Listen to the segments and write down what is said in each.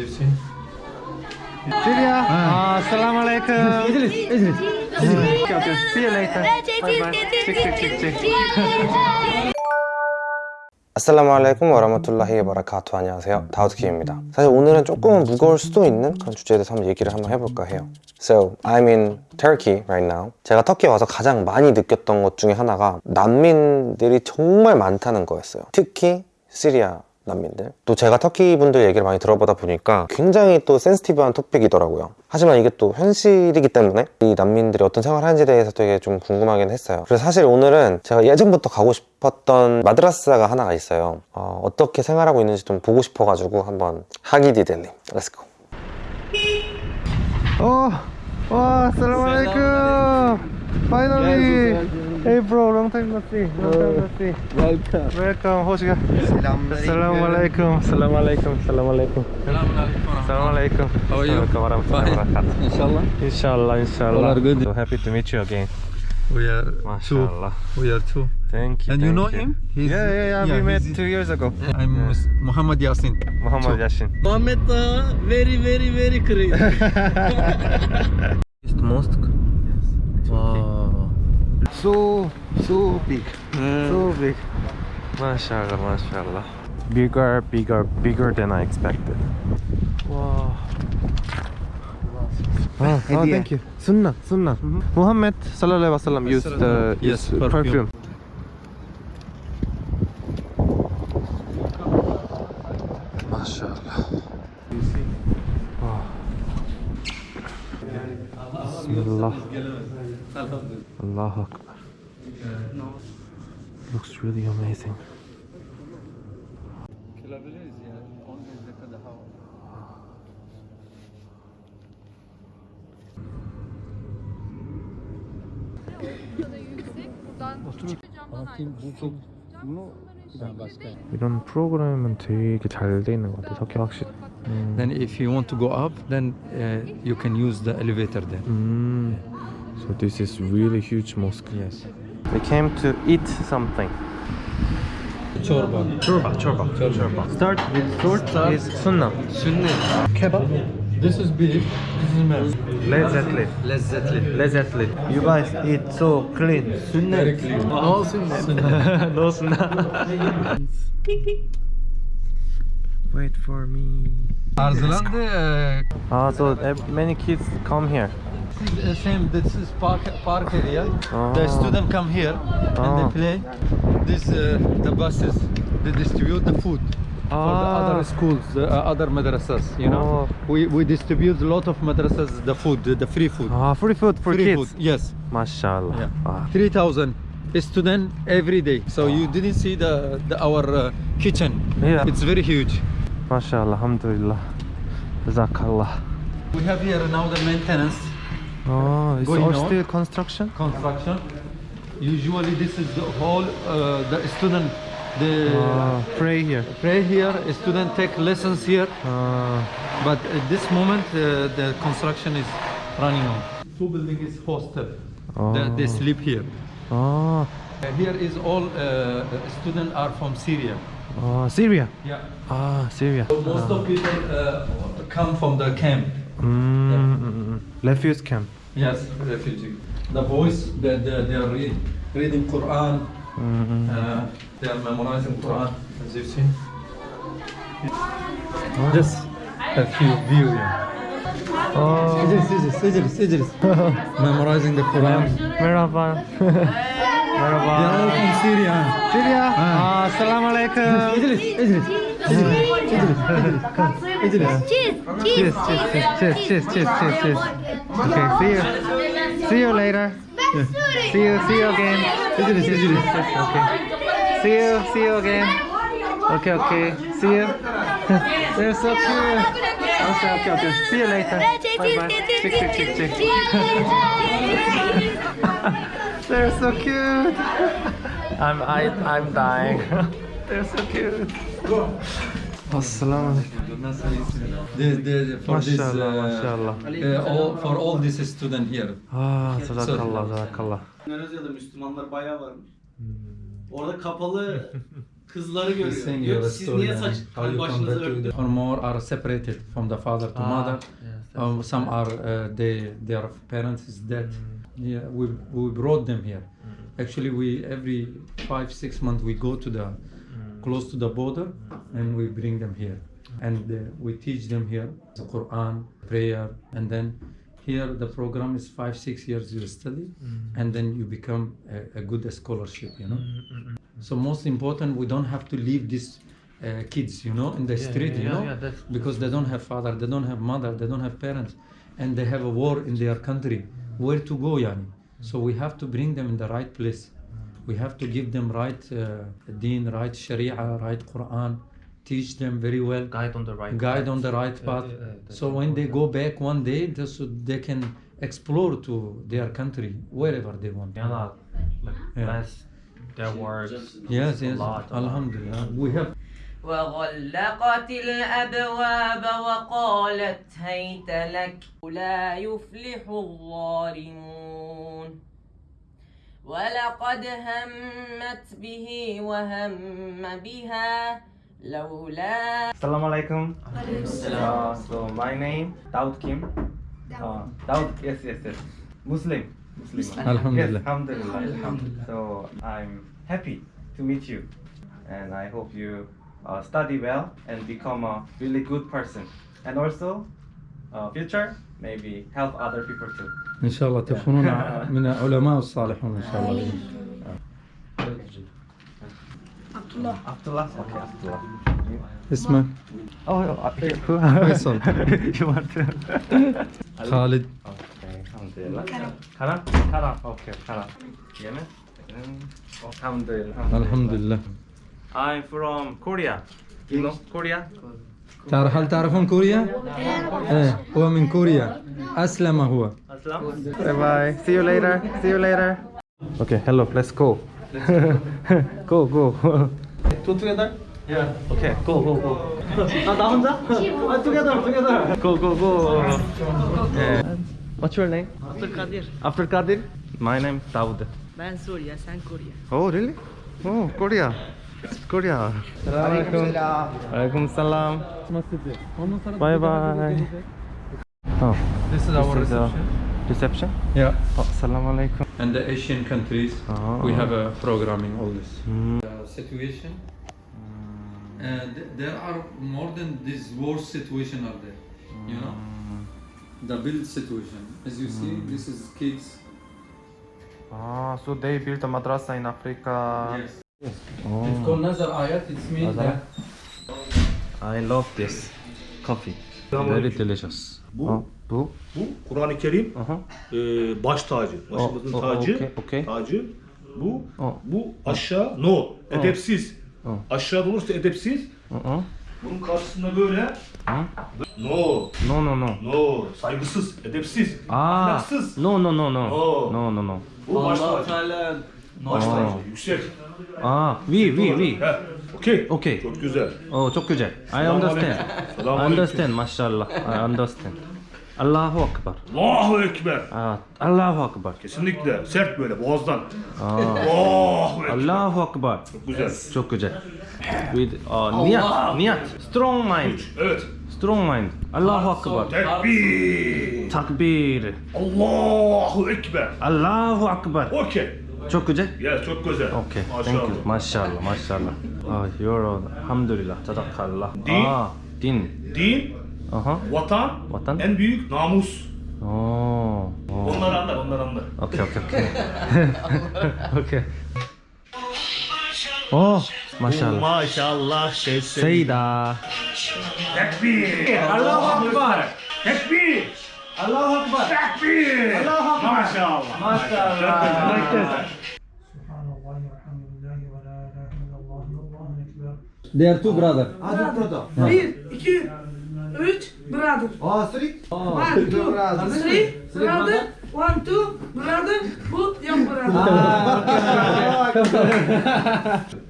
Egyptian. Julia, ah. uh, Assalamualaikum. Idris, Idris. Okay, okay. See you later. Bye bye. Check, check, check, check. 아슬라무 알라이쿰 와라마툴라히 에바라카투 안녕하세요 다우드킴입니다 사실 오늘은 조금은 무거울 수도 있는 그런 주제에 대해서 한번 얘기를 한번 해볼까 해요 So I'm in Turkey right now 제가 터키에 와서 가장 많이 느꼈던 것 중에 하나가 난민들이 정말 많다는 거였어요 특히 시리아 난민들. 또 제가 터키 분들 얘기를 많이 들어보다 보니까 굉장히 또 센시티브한 토픽이더라고요. 하지만 이게 또 현실이기 때문에 이 난민들이 어떤 생활을 하는지에 대해서 되게 좀 궁금하긴 했어요. 그래서 사실 오늘은 제가 예전부터 가고 싶었던 마드라스가 하나가 있어요. 어, 어떻게 생활하고 있는지 좀 보고 싶어가지고 한번 하기디델님 렛츠고 wow, assalamu alaikum. Finally. Hey bro, long time no see. Long time no see. Welcome. Welcome. Hoş geldin. Assalamu alaikum. Assalamu alaikum. Assalamu alaikum. Assalamu alaikum. How are you? Assalamu alaikum warahmatullahi wabarakatuh. Inshallah. Inshallah, inshallah. All are good. So happy to meet you again. We are two. Mashallah. We are two. Thank you. And you thank know him? He's- Yeah, yeah, yeah. we met two years ago. I'm Mus- Muhammad Yasin. Muhammad Two. Yashin. Mohammed uh, very very very crazy. East Mosque. Wow. So so big. So big. Mashallah, mashallah. Bigger, bigger, bigger than I expected. Wow. Oh, oh thank you. Sunnah, Sunnah. Muhammad sallallahu alaihi wasallam used uh, Yes, used perfume. perfume. Mashallah. Wow. Bismillah. Allahu Akbar. Looks really amazing. 이런 프로그램은 되게 잘 돼 있는 것 같아. 터키 확실히. 음. Then if you want to go up, then uh, you can use the elevator there. 음. So this is really huge mosque. Yes. We came to eat something. Chorba. Chorba, chorba, chorba. Start with short is sunnah. Sunni. Kebab. This is beef. This is meat. Lezzetli. Lezzetli. Lezzetli. You guys eat so clean. Very clean. All sunni. no sunnah. Wait for me. Arzlandı. Ah, so ev- many kids come here. uh, same. This is park park area. Ah. The student come here and Ah. they play. This uh, the buses. They distribute the food. For the Ah. other schools, the uh, other madrasas, you know, Oh. we, we distribute a lot of madrasas the food, the, the free food. Ah, free food for free kids. food, yes. Mashallah. Yeah. Ah. 3,000 student every day. So you didn't see the, the our uh, kitchen. Yeah. It's very huge. Mashallah, alhamdulillah. Jazakallah. We have here now the maintenance Oh, it's all on. still construction? construction. Usually this is the whole uh, the student the Ah, pray here. pray here. Student take lessons here. Ah, But at this moment uh, the construction is running on. Two building is hostel. They, they Oh. sleep here. ah, Uh, here is all uh, students are from Syria. Ah, Syria. Yeah. Ah, Syria. So most of people uh, come from the camp. Mm, mm, mm. Refuse camp. Yes, refugee. The boys, they, they, they are read, reading Quran. Mm, Uh, they are memorizing Quran, as you've seen. Just a few view. Yeah. Oh, Idris, Idris, Idris, Idris. Memorizing the Quran. merhaba. They are merhaba. all from Syria. Syria. Ah, assalamu alaikum. Idris, Idris. Cheers, cheers, cheers, cheers, cheers, cheers, cheers. Okay, see you. See you later. See you, see you again. Idris, Idris. Okay. See you, see you again. Okay, okay. See you. They're so cute. Okay, okay, okay. See you later. Bye bye. Chick, chick, chick, chick. They're so cute. I'm I I'm dying. They're so cute. Assalamu alaikum. For this, uh, uh, all, for all this student here. Ah, sadakallah, sadakallah. Endonezya'da Müslümanlar bayağı varmış. Orada kapalı Kızları görüyor. Diyor Siz story niye saç başınızı örtün? the- or more are separated from the father to Ah, mother. Um, some are uh, they their parents is dead. Mm. Yeah, we we brought them here. Actually, we every five six months we go to the Mm. close to the border and we bring them here, and uh, we teach them here the Quran, prayer, and then here the program is five six years you study, Mm. and then you become a, a good scholarship. You know. So most important, we don't have to leave these uh, kids, you know, in the street, you know, yeah, that's- because they don't have father, they don't have mother, they don't have parents, and they have a war in their country. Where to go, yani? So we have to bring them in the right place. We have to give them right uh, deen, right sharia, right Quran, teach them very well, Guide on the right guide path. on the right path. yeah, yeah, that's so when they go back one day, they, so they can explore to their country wherever they want. Allah, like, Yeah. bless their words. Yes, a yes. lot, a lot. Alhamdulillah. We have وغلقت الأبواب وقالت هيت لك لا يفلح الظالمون. ولقد همت به وهم بها لولا السلام عليكم. السلام. Uh, my name داود كيم داود yes yes yes. مسلم مسلم الحمد لله الحمد لله so I'm happy to meet you. And I hope you uh, study well and become a really good person, and also uh, future maybe help other people too. إن شاء الله تكونون من العلماء الصالحون إن شاء الله Abdullah. Okay, Abdullah. اسمك Oh, uh, Faisal. you want to? خالد Okay, Alhamdulillah. Karam? Karam. Okay, Karam. Yemen? Alhamdulillah. الحمد لله I'm from Korea. You know Korea? تعرف هل تعرفون كوريا؟ ايه هو من كوريا أسلم هو Aslam. Bye bye. See you later. See you later. Okay, hello. Let's go. go, go. Two together? Yeah. Okay, go, go, go. 아, 나 혼자? 아, together, together. Go, go, go. Yeah. What's your name? Abdülkadir After Kadir? My name Daud. Ben Suriye sen Kore Oh, really? Oh, Korea. Korea. Assalamualaikum. Waalaikumsalam. Bye bye. Oh, This is our this is reception reception. Yeah Oh, Assalamualaikum. and the Asian countries Oh. we have a programming all this Mm. uh, situation and there are more than this war situation are there you know the build situation as you see this is kids Ah, so they built a madrasa in Africa. yes. İt's called Nazar Ayat it's means that I love this coffee. Very delicious. Bu- Oh, bu. Bu Kur'an-ı Kerim Uh-huh. e, baş tacı, başımızın O- tacı, okey, okey. tacı. Bu O. bu aşağı no, edepsiz. O. Aşağıda olursa edepsiz. Uh-uh. Bunun karşısında böyle Hı? no, No, no, no. no, saygısız, edepsiz, Ah, ahlaksız. no, no, no, no. Oh. No, no, no. Bu baş Allah tacı. Teala Baş Oh. tacı, yüksek. Ah, we, we, we. He, okey. Okay. Çok güzel. Oh, çok güzel. I Selamun understand. I understand, mashallah. I understand. Allahu Akbar. Allahu Ekber. Ah, Allahu Akbar. Kesinlikle sert böyle boğazdan. Ah, Allahu Ekber. Allahu Akbar. Çok güzel. Çok güzel. With uh, niyat, niyat. Strong mind. Evet. Strong mind. Allahu Akbar. Tekbir. Takbir. Allahu Ekber. Allahu Akbar. Okey. Çok güzel. Ya çok güzel. Okay, thank Maşallah. you. Maşallah, maşallah. Oh, you're alhamdulillah, tadakallah. Din. Ah, din. Din, Aha. vatan, Vatan. en büyük namus. Oh. oh. Onları anlar, onları anlar. Okay, okay, okay. okay. Oh, maşallah. Maşallah sesi. Seyda. Tekbir. Allahu Ekber. Tekbir. Allahu Akbar. Takbir. Allahu Akbar. Maşallah. Maşallah. Like this. They are two brother. Ah, two brother. Bir, iki, üç brother. Oh, three. Oh, one, two, brother. Three, brother. One, two, brother. Bu young brother. Ah,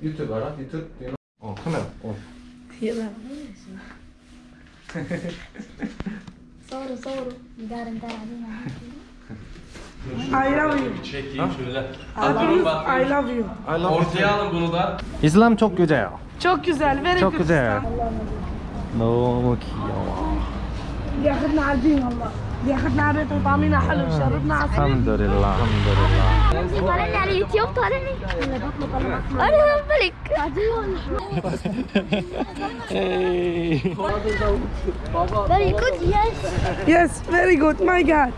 YouTube, right? YouTube. Oh, come. Oh. Yeah. Doğru doğru. İdare idare I love you. Çekeyim şöyle. Adamın bak. I love you. I love Ortaya alın bunu da. İslam çok güzel. Çok güzel. Very çok güzel. Allah'ım. 너무 귀여워. 야, 근데 안 되는 엄마. بياخدنا بيت وطعمينا حلو آه. وشربنا عصير الحمد لله الحمد لله طالعني على اليوتيوب طالعني. أنا ملك فيري جود يس يس فيري جود ماي جاد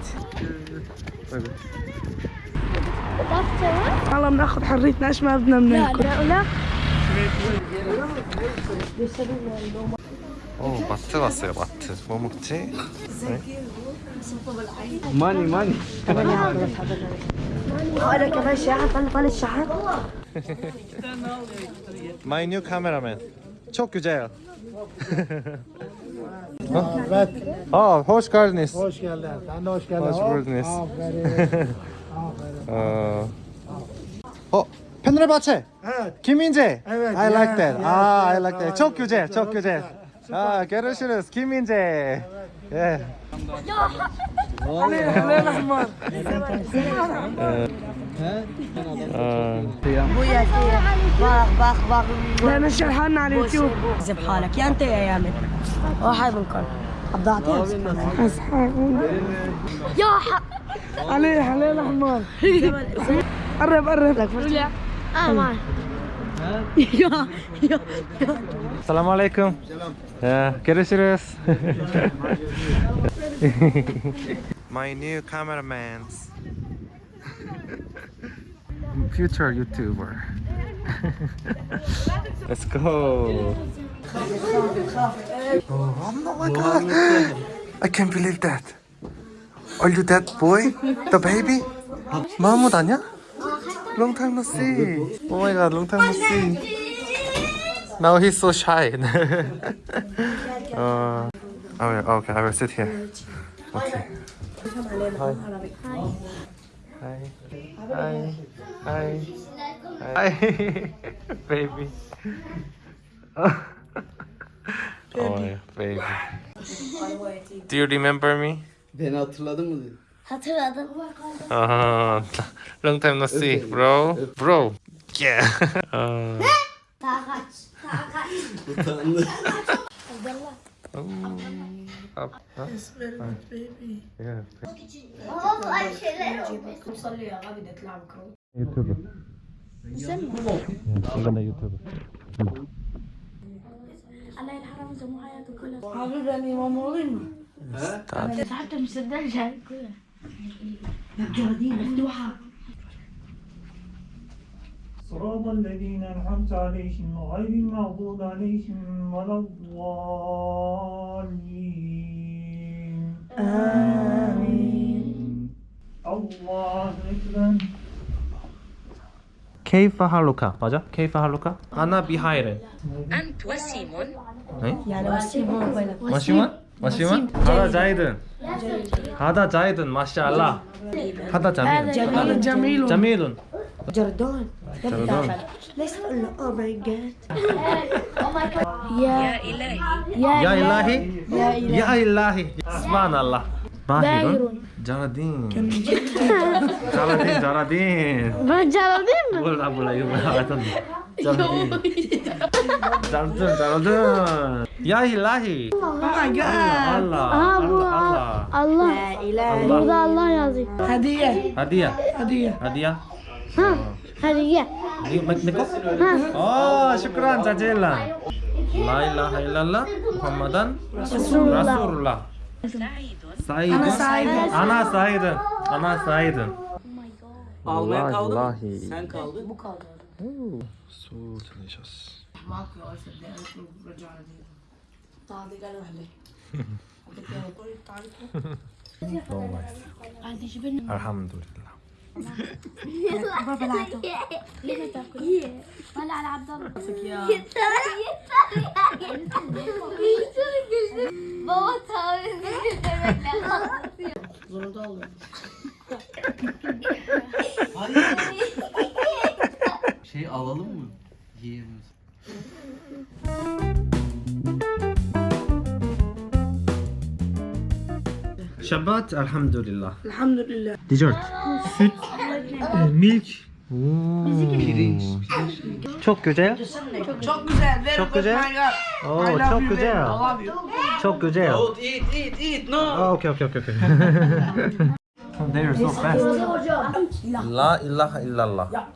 والله بناخذ حريتنا إيش ما بدنا بناكل. أوه بطة بصيرت مو مكتي؟ ماني ماني Hala kadar şahar, ben bana şahar. My new cameraman. Çok güzel. Evet. Aa, hoş geldiniz. Hoş geldin. Sen de hoş geldin. Hoş buldunuz. Aferin. Aferin. Oh, Fenerbahçe. Evet. Kim İnce? Evet. I ah, yes, like that. Yes, Aa, yes, I like that. Çok güzel, çok güzel. Aa, ah, görüşürüz. Kim İnce? Evet. Kim İnce. Yeah. بويا باخ باخ على اليوتيوب زب حالك يا انت يا يامن واحد منكم ضعتين يا حق عليه حلال قرب قرب لك آه معي السلام عليكم كريسيريس My new cameraman. Future YouTuber. Let's go. Oh my god. I can't believe that. Are you that boy? The baby? 마무드 아니야? Long time no see. Oh my god, long time no see. Now he's so shy. uh, I will, okay, I will sit here. Okay. Hi. Hi. Hi. Hi. Hi. baby. oh, yeah, baby. Do you remember me? Beni hatırladın mı? dedi. hatırladım Uh, long time no see, bro. Bro. Yeah. uh, daha kaç daha kaç Utandı. يوتيوبر أنا يوتيوبر الله يرحمه زمو كلها حبيبي ما موريني سحبت المسدس كلها الجوادين مفتوحه صراط الذين أنعمت عليهم غير المغضوب عليهم ولا الضالين. آمين. الله أكبر. كيف حالك؟ 맞아? كيف حالك؟ أنا بخير أنت وسيمون. إيه؟ يعني وسيمون؟ وسيمون؟ وسيمون؟ هذا زايد هذا زايد ما شاء الله. هذا جميل. هذا جميل. جميل. Jordan. Jordan. Let's all. Oh my God. oh. Ya, ya, ya Ilahi. Ya Ilahi. Ya Ilahi. Subhanallah. Bahirun. Jaladin. Kan- Jaladin. Jaladin. Jaladin. Boleh boleh yuk. Jaladin. Jaladin. Jaladin. Ya Ilahi. Oh my ya God. Ah, Allah. Allah. Allah. Allah. Allah. Allah. Allah. Hadiah. Hadiah. Hadiah. Allah. ها هذه منكم اه شكرا جزيلا لا اله الا الله محمدا رسول الله سعيد انا سعيد انا سعيد انا سعيد Almaya kaldın mı? Sen kaldın. Bu kaldı. Soğuğu tanıyacağız. Elhamdülillah. بابا العب ولا على عبد الله Baba taviz demekle kalkıyor. Zorunda oluyor. Hayır. şey alalım mı? Yiyemiyoruz. Shabbat alhamdulillah. Elhamdülillah. Dessert. Süt, e, milk, Oo. Çok güzel. Çok güzel. Very Çok güzel. love çok güzel. Çok güzel. Don't eat, eat, eat. No. Oh, okay, okay, okay, okay. they are so fast. La ilaha illallah. La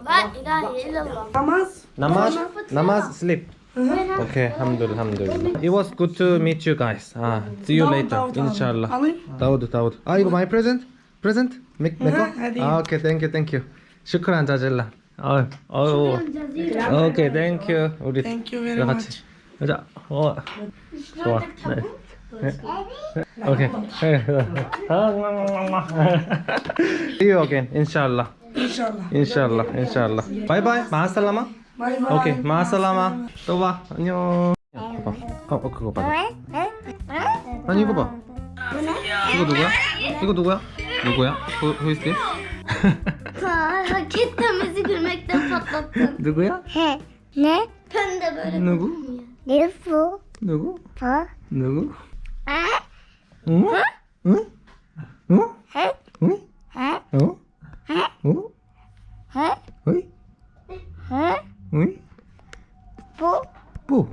ilahe illallah. Namaz. Namaz, namaz, sleep. Okay, alhamdulillah, alhamdulillah. It was good to meet you guys. Ah, see you Davut, later, Davut abi. inshallah. Alayım. Davud, Davud. Ah, 이거 my present? Present? Make, make Aha, hadi. Ah, okay, thank you, thank you. Şükran 자질라. 아, 어, okay, thank you. 우리 Thank you very 다 much. 같이. 가자. 어, 좋아. 네. 네. 오케이. See you again, inshallah. İnşallah. 인샬라 인샬라 바이바이 마살라마 Bye bye. 오케이 마살라마 또 봐 안녕 봐봐 어, 어 그거 봐봐 아니 이거 봐 이거 누구야? 이거 누구야? 누구야? Who, who is this? 누구야? De böyle. 누구? Bu? 누구? Ha? 누구? Ha? 응? 응? 응? He? 응? Ha? 어? Ha? 어? Ha? 어이? Ha? 응? 뽀. 뽀.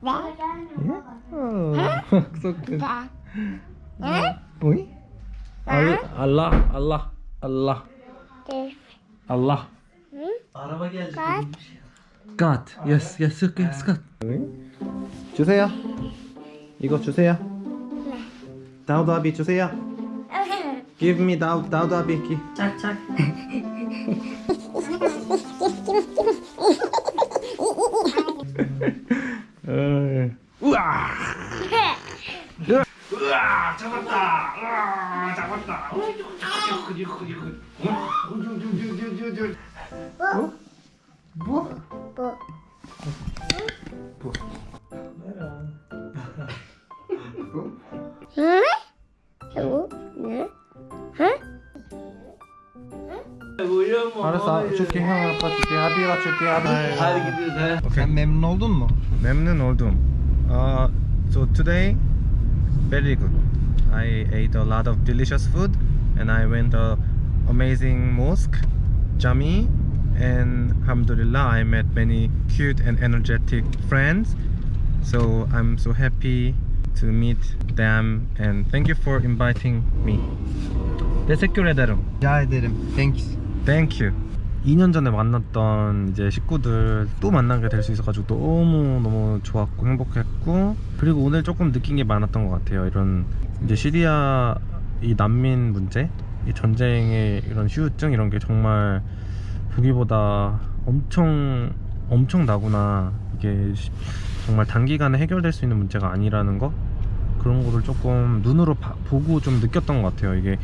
나. 예? 어. 어. 썩든. 나. 뭐? 어. 응? 응? 뭐? 알라 알라 알라. 알라. 네. 응? 갓? 갓. Yes, yes, 갓. 주세요. 이거 주세요. 네. 다우드 아비 주세요. Give me 다우드 아비. 짝짝. 우와. 으아, 잡았다. 으아, 잡았다. 뭐? Bu. Hı? Bu. Arasa çok iyi ha çok iyi abi çok iyi abi. Hadi gidiyoruz he. Okay. Sen memnun oldun mu? Memnun oldum. Uh, so today very good. I ate a lot of delicious food and I went to amazing mosque, jami and alhamdulillah I met many cute and energetic friends. So I'm so happy to meet them and thank you for inviting me. Teşekkür ederim. Rica ederim. Thanks. You. 2년 전에 만났던 이제 식구들 또 만나게 될 수 있어가지고 너무 너무 좋았고 행복했고 그리고 오늘 조금 느낀 게 많았던 것 같아요. 이런 이제 시리아 이 난민 문제, 이 전쟁의 이런 후유증 이런 게 정말 보기보다 엄청 엄청 나구나 이게 시- 정말 단기간에 해결될 수 있는 문제가 아니라는 거 그런 거를 조금 눈으로 봐- 보고 좀 느꼈던 것 같아요. 이게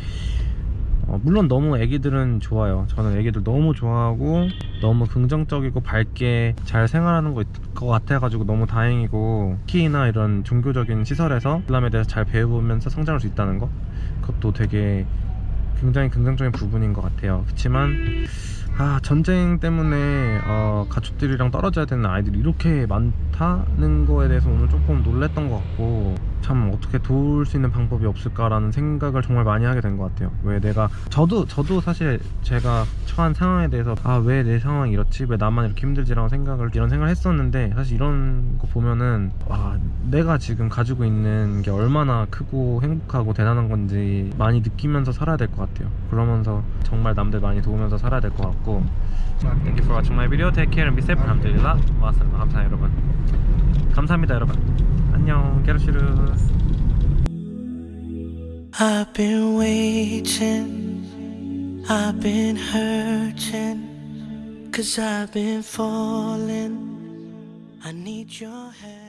어, 물론 너무 애기들은 좋아요. 저는 애기들 너무 좋아하고 너무 긍정적이고 밝게 잘 생활하는 것 같아가지고 너무 다행이고 키나 이런 종교적인 시설에서 이슬람에 대해서 잘 배워보면서 성장할 수 있다는 거 그것도 되게 굉장히 긍정적인 부분인 것 같아요. 그렇지만 아 전쟁 때문에 어, 가족들이랑 떨어져야 되는 아이들이 이렇게 많다는 거에 대해서 오늘 조금 놀랬던 것 같고 참 어떻게 도울 수 있는 방법이 없을까라는 생각을 정말 많이 하게 된 것 같아요 왜 내가 저도 저도 사실 제가 처한 상황에 대해서 아 왜 내 상황이 이렇지 왜 나만 이렇게 힘들지라고 생각을 이런 생각을 했었는데 사실 이런 거 보면은 와 내가 지금 가지고 있는 게 얼마나 크고 행복하고 대단한 건지 많이 느끼면서 살아야 될 것 같아요 그러면서 정말 남들 많이 도우면서 살아야 될 것 같고 Thank you for watching my video. Take care and be safe. 감사해요 여러분. 감사합니다 여러분. 안녕. 게르시르스. I've been waiting, I've been hurting, cause I've been falling. I need your help.